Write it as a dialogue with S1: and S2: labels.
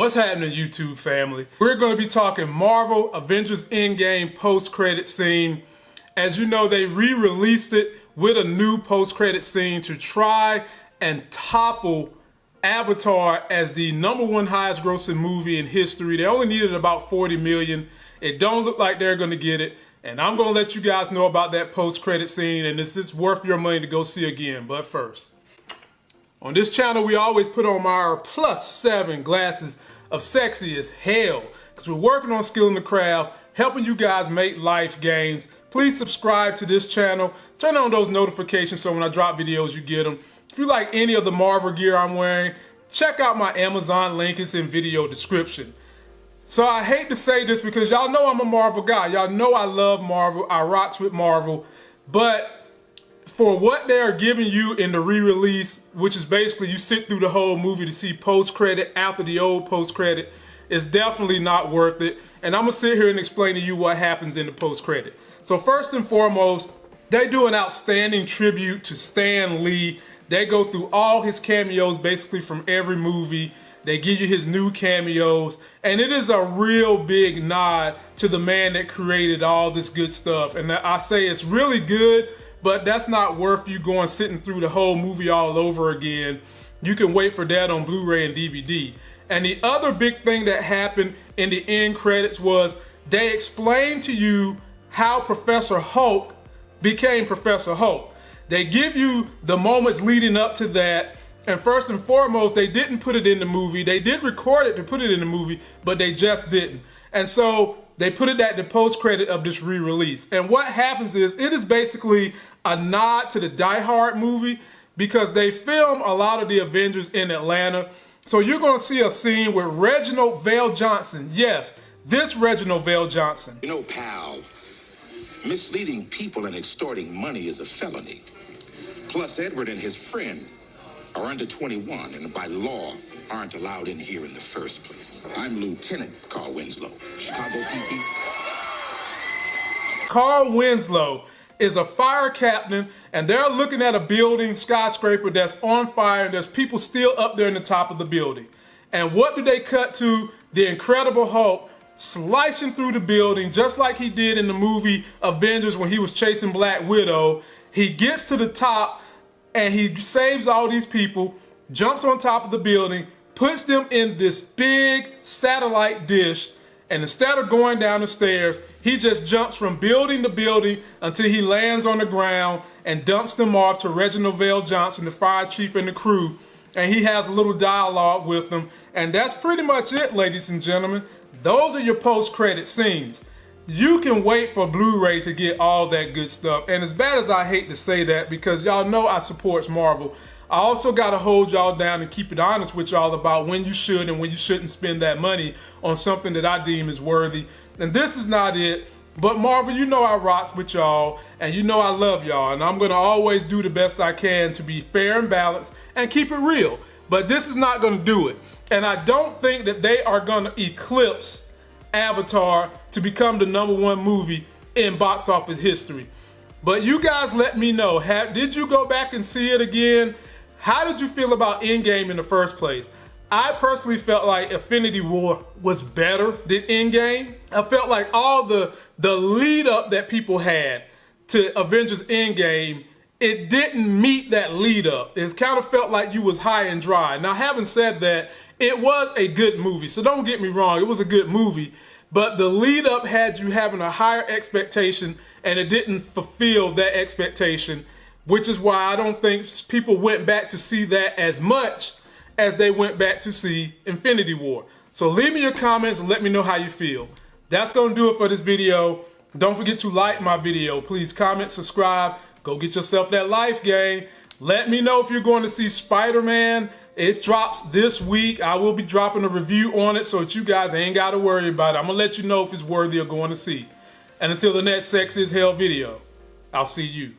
S1: What's happening YouTube family? We're going to be talking Marvel Avengers Endgame post-credit scene. As you know, they re-released it with a new post-credit scene to try and topple Avatar as the number one highest grossing movie in history. They only needed about 40 million. It don't look like they're going to get it. And I'm going to let you guys know about that post-credit scene and this is worth your money to go see again. But first, on this channel, we always put on our plus seven glasses of sexy as hell because we're working on skilling the craft, helping you guys make life gains. Please subscribe to this channel. Turn on those notifications so when I drop videos, you get them. If you like any of the Marvel gear I'm wearing, check out my Amazon link. It's in video description. So I hate to say this because y'all know I'm a Marvel guy. Y'all know I love Marvel. I rocks with Marvel. But for what they are giving you in the re-release, which is basically you sit through the whole movie to see post-credit after the old post-credit, is definitely not worth it. And I'm gonna sit here and explain to you what happens in the post-credit. So first and foremost, they do an outstanding tribute to Stan Lee. They go through all his cameos basically from every movie. They give you his new cameos, and it is a real big nod to the man that created all this good stuff. And I say it's really good but that's not worth you going sitting through the whole movie all over again. You can wait for that on Blu-ray and DVD. And the other big thing that happened in the end credits was they explained to you how Professor Hulk became Professor Hulk. They give you the moments leading up to that. And first and foremost, they didn't put it in the movie. They did record it to put it in the movie, but they just didn't. And so they put it at the post credit of this re-release. And what happens is it is basically a nod to the Die Hard movie because they film a lot of the Avengers in Atlanta. So you're going to see a scene with Reginald VelJohnson. Yes, this Reginald VelJohnson.
S2: You know, pal, misleading people and extorting money is a felony. Plus, Edward and his friend are under 21 and by law aren't allowed in here in the first place. I'm Lieutenant Carl Winslow, Chicago PD.
S1: Carl Winslow is a fire captain and they're looking at a building skyscraper that's on fire and there's people still up there in the top of the building. And what do they cut to? The Incredible Hulk slicing through the building just like he did in the movie Avengers when he was chasing Black Widow. He gets to the top and he saves all these people, jumps on top of the building, puts them in this big satellite dish and instead of going down the stairs, he just jumps from building to building until he lands on the ground and dumps them off to Reginald VelJohnson, the fire chief and the crew. And he has a little dialogue with them. And that's pretty much it, ladies and gentlemen. Those are your post-credit scenes. You can wait for Blu-ray to get all that good stuff. And as bad as I hate to say that, because y'all know I supports Marvel, I also got to hold y'all down and keep it honest with y'all about when you should and when you shouldn't spend that money on something that I deem is worthy. And this is not it. But Marvel, you know I rocks with y'all and you know I love y'all and I'm to always do the best I can to be fair and balanced and keep it real. But this is not to do it. And I don't think that they are to eclipse Avatar to become the number one movie in box office history. But you guys let me know, have, did you go back and see it again? How did you feel about Endgame in the first place? I personally felt like Infinity War was better than Endgame. I felt like all the the lead up that people had to Avengers Endgame, it didn't meet that lead up. It kind of felt like you was high and dry. Now, having said that, it was a good movie. So don't get me wrong, it was a good movie. But the lead up had you having a higher expectation and it didn't fulfill that expectation which is why I don't think people went back to see that as much as they went back to see Infinity War. So leave me your comments and let me know how you feel. That's going to do it for this video. Don't forget to like my video. Please comment, subscribe, go get yourself that life game. Let me know if you're going to see Spider-Man. It drops this week. I will be dropping a review on it so that you guys ain't got to worry about it. I'm going to let you know if it's worthy of going to see. And until the next Sex is Hell video, I'll see you.